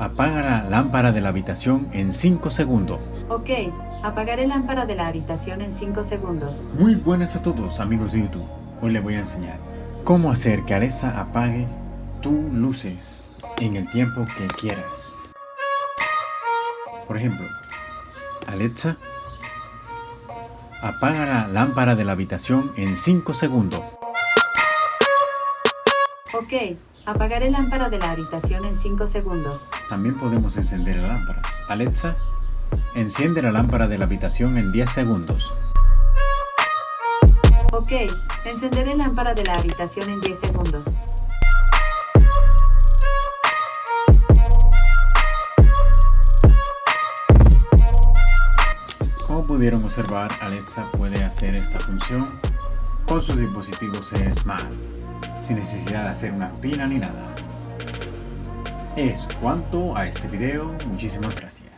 Apaga la lámpara de la habitación en 5 segundos. Ok, apagaré lámpara de la habitación en 5 segundos. Muy buenas a todos amigos de YouTube. Hoy les voy a enseñar cómo hacer que Alexa apague tus luces en el tiempo que quieras. Por ejemplo, Alexa, apaga la lámpara de la habitación en 5 segundos. Ok, apagaré lámpara de la habitación en 5 segundos. También podemos encender la lámpara. Alexa, enciende la lámpara de la habitación en 10 segundos. Ok, encenderé lámpara de la habitación en 10 segundos. Como pudieron observar, Alexa puede hacer esta función con sus dispositivos Smart, sin necesidad de hacer una rutina ni nada. Es cuanto a este video, muchísimas gracias.